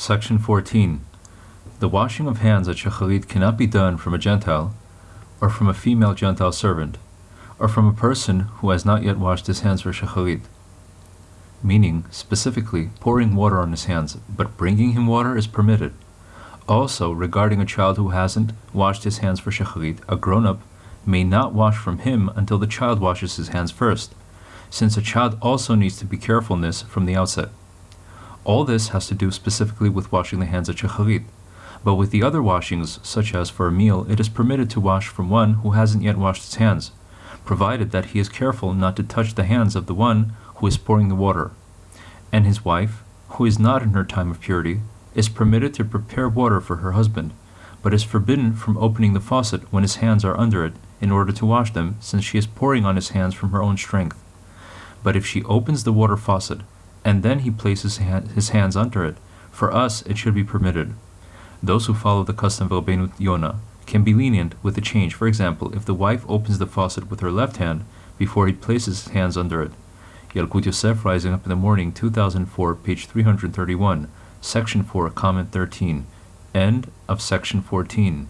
Section 14. The washing of hands at Shacharit cannot be done from a Gentile, or from a female Gentile servant, or from a person who has not yet washed his hands for Shacharit. Meaning, specifically, pouring water on his hands, but bringing him water is permitted. Also, regarding a child who hasn't washed his hands for Shacharit, a grown up may not wash from him until the child washes his hands first, since a child also needs to be carefulness from the outset. All this has to do specifically with washing the hands at Shacharit, but with the other washings, such as for a meal, it is permitted to wash from one who hasn't yet washed his hands, provided that he is careful not to touch the hands of the one who is pouring the water. And his wife, who is not in her time of purity, is permitted to prepare water for her husband, but is forbidden from opening the faucet when his hands are under it in order to wash them, since she is pouring on his hands from her own strength. But if she opens the water faucet, and then he places his hands under it, for us it should be permitted. Those who follow the custom of Rabbeinu Yonah can be lenient with the change. For example, if the wife opens the faucet with her left hand before he places his hands under it. Yalkut Yosef, Rising Up in the Morning, 2004, page 331, section 4, comment 13. End of section 14.